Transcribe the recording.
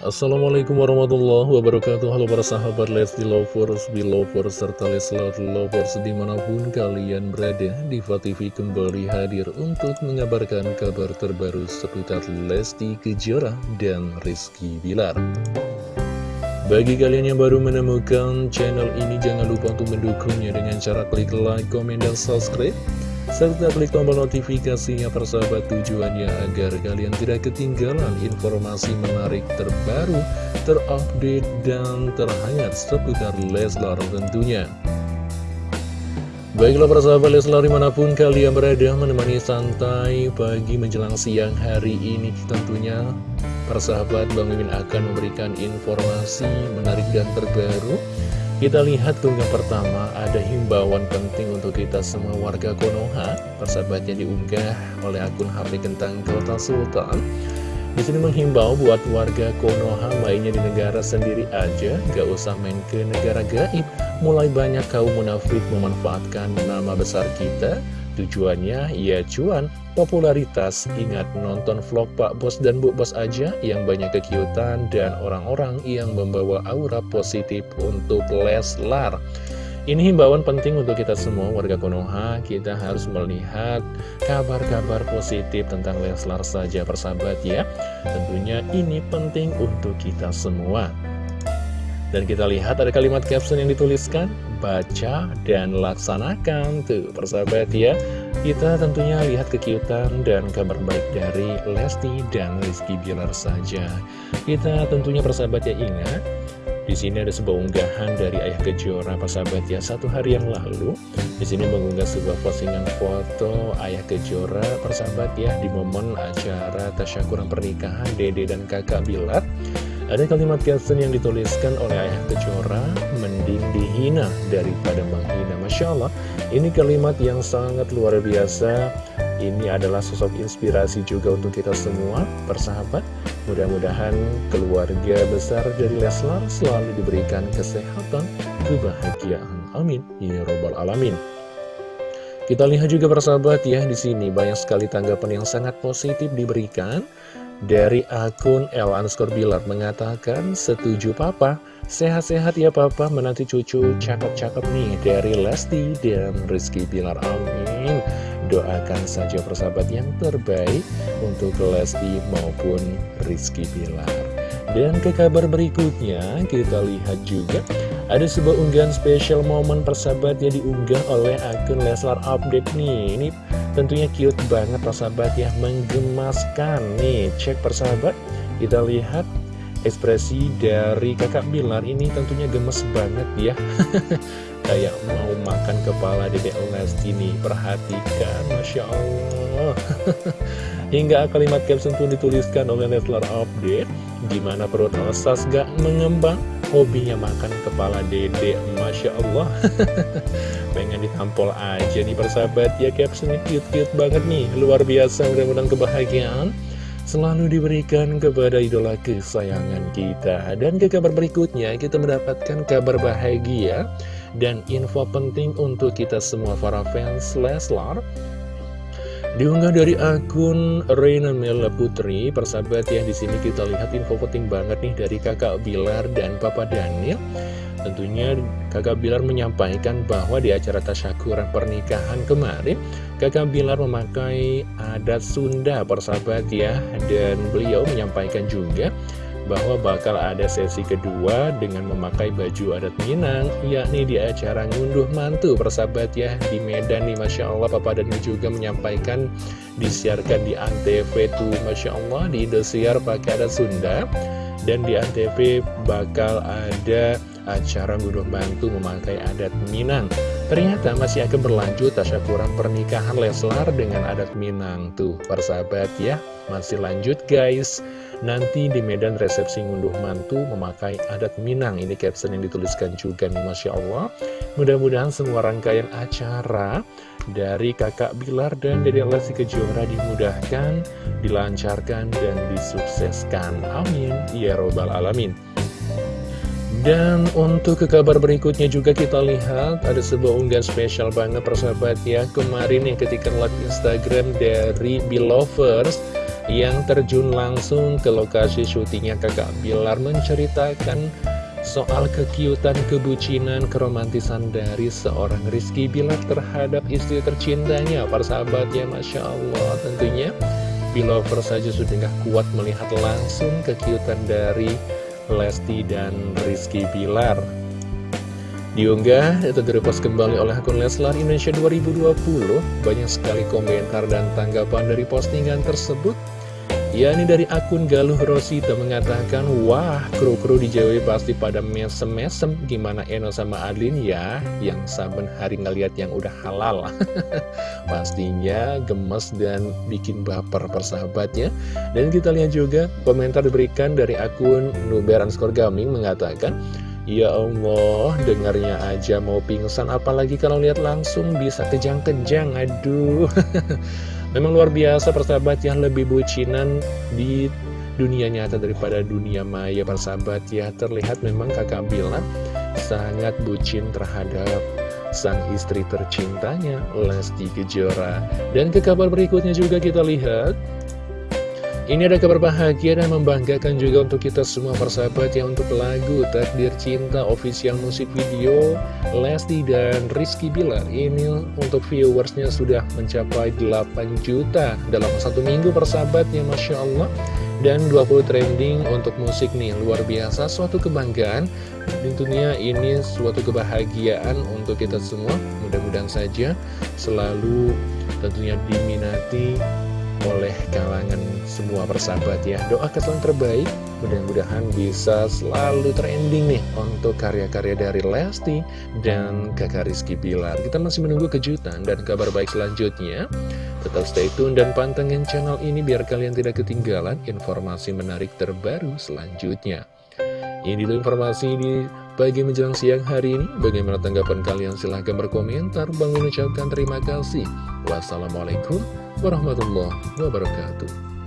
Assalamualaikum warahmatullahi wabarakatuh. Halo para sahabat Lesti Lovers, Belovers, serta Leslar Lovers di mana pun kalian berada Diva TV kembali hadir untuk mengabarkan kabar terbaru seputar Lesti Kejora dan Rizky Bilar. Bagi kalian yang baru menemukan channel ini jangan lupa untuk mendukungnya dengan cara klik like, komen, dan subscribe serta klik tombol notifikasinya persahabat tujuannya agar kalian tidak ketinggalan informasi menarik terbaru, terupdate, dan terhangat seputar Leslar tentunya. Baiklah persahabat Leslar di mana pun kalian berada menemani santai pagi menjelang siang hari ini tentunya persahabat Bang Mimin akan memberikan informasi menarik dan terbaru kita lihat tunggal pertama ada himbauan penting untuk kita semua warga Konoha. Persahabatnya diunggah oleh akun HP Kentang Kota Sultan. Di sini menghimbau buat warga Konoha mainnya di negara sendiri aja, gak usah main ke negara gaib. Mulai banyak kaum munafik memanfaatkan nama besar kita Tujuannya ya cuan, popularitas, ingat nonton vlog Pak Bos dan Bu Bos aja yang banyak kekiutan dan orang-orang yang membawa aura positif untuk Leslar. Ini himbauan penting untuk kita semua warga Konoha, kita harus melihat kabar-kabar positif tentang Leslar saja persahabat ya. Tentunya ini penting untuk kita semua. Dan kita lihat ada kalimat caption yang dituliskan, baca dan laksanakan. Tuh, persahabat ya. Kita tentunya lihat kekiutan dan kabar baik dari Lesti dan Rizky Bilar saja. Kita tentunya persahabat ya ingat, di sini ada sebuah unggahan dari Ayah Kejora, persahabat ya, satu hari yang lalu. Di sini mengunggah sebuah postingan foto Ayah Kejora, persahabat ya, di momen acara tasyakuran pernikahan Dede dan kakak Bilar. Ada kalimat caption yang dituliskan oleh Ayah Kejora, mending dihina daripada menghina. Masya Allah, ini kalimat yang sangat luar biasa. Ini adalah sosok inspirasi juga untuk kita semua, persahabat. Mudah-mudahan keluarga besar dari Leslar selalu diberikan kesehatan, kebahagiaan. Amin. Ya Robbal Alamin. Kita lihat juga persahabat ya, di sini banyak sekali tanggapan yang sangat positif diberikan. Dari akun L underscore Bilar mengatakan, setuju papa, sehat-sehat ya papa menanti cucu cakep-cakep nih dari Lesti dan Rizky Bilar, amin. Doakan saja persahabat yang terbaik untuk Lesti maupun Rizky Bilar. Dan ke kabar berikutnya, kita lihat juga ada sebuah unggahan spesial momen persahabat yang diunggah oleh akun Leslar Update nih. Ini Tentunya cute banget persahabat ya Menggemaskan. Nih Cek persahabat Kita lihat ekspresi dari kakak Bilar ini tentunya gemes banget ya. Kayak mau makan kepala dedek Lesti nih Perhatikan Masya Allah. Hingga kalimat caption pun dituliskan oleh Leslar Update. Gimana perut Osas gak mengembang? Hobinya makan kepala dede Masya Allah. Pengen ditampol aja nih persahabat ya captionnya cute-cute banget nih. Luar biasa mudah-mudahan kebahagiaan selalu diberikan kepada idola kesayangan kita. Dan ke kabar berikutnya kita mendapatkan kabar bahagia dan info penting untuk kita semua para fans Leslar. Diunggah dari akun Reina Mela Putri, persahabat ya di sini kita lihat info penting banget nih dari kakak Bilar dan papa Daniel. Tentunya kakak Bilar menyampaikan bahwa di acara tasyakuran pernikahan kemarin, kakak Bilar memakai adat Sunda persahabat ya, dan beliau menyampaikan juga bahwa bakal ada sesi kedua dengan memakai baju adat Minang, yakni di acara ngunduh mantu persahabat ya di Medan nih Masya Allah. Papa dan juga menyampaikan disiarkan di Antv tuh Masya Allah di Indosiar pakai adat Sunda. Dan di Antv bakal ada acara ngunduh mantu memakai adat Minang. Ternyata masih akan berlanjut tasyakuran pernikahan Leslar dengan adat Minang tuh persahabat ya. Masih lanjut guys. Nanti di Medan resepsi ngunduh mantu memakai adat Minang Ini caption yang dituliskan juga nih Masya Allah Mudah-mudahan semua rangkaian acara dari kakak Bilar dan Dede Lesti Kejora dimudahkan, dilancarkan, dan disukseskan Amin Ya Robbal Alamin dan untuk ke kabar berikutnya juga kita lihat ada sebuah unggahan spesial banget persahabat ya Kemarin nih ketika live Instagram dari Belovers yang terjun langsung ke lokasi syutingnya kakak Bilar menceritakan soal kekiutan, kebucinan, keromantisan dari seorang Rizky Bilar terhadap istri tercintanya. Para sahabatnya, Masya Allah, tentunya Bilover saja sudah kuat melihat langsung kekiutan dari Lesti dan Rizky Bilar. Diunggah atau direpost kembali oleh akun Leslar Indonesia 2020, banyak sekali komentar dan tanggapan dari postingan tersebut Ya ini dari akun Galuh Rosita mengatakan Wah kru-kru di JW pasti pada mesem-mesem. Gimana Eno sama Adlin ya Yang saben hari ngeliat yang udah halal. Pastinya gemes dan bikin baper persahabatnya. Dan kita lihat juga komentar diberikan dari akun Nuber underscore gaming mengatakan Ya Allah, dengarnya aja mau pingsan Apalagi kalau lihat langsung bisa kejang-kejang Aduh. Memang luar biasa persahabat yang lebih bucinan di dunia nyata daripada dunia maya persahabat ya. Terlihat memang kakak Bilar sangat bucin terhadap sang istri tercintanya Lesti Kejora. Dan ke kabar berikutnya juga kita lihat ini ada kabar bahagia dan membanggakan juga untuk kita semua persahabat yang untuk lagu Takdir Cinta official musik video Lesti dan Rizky Bilar. Ini untuk viewersnya sudah mencapai 8 juta dalam satu minggu persahabatnya Masya Allah. Dan 20 trending untuk musik nih luar biasa. Suatu kebanggaan tentunya ini suatu kebahagiaan untuk kita semua. Mudah-mudahan saja selalu tentunya diminati oleh kalangan semua persahabat ya Doakan yang terbaik mudah-mudahan bisa selalu trending nih untuk karya-karya dari Lesti dan kakak Rizky Bilar Kita masih menunggu kejutan dan kabar baik selanjutnya Tetap stay tune dan pantengin channel ini biar kalian tidak ketinggalan informasi menarik terbaru selanjutnya ini dulu informasi di pagi menjelang siang hari ini. Bagaimana tanggapan kalian? Silahkan berkomentar. Bang mengucapkan terima kasih. Wassalamualaikum warahmatullahi wabarakatuh.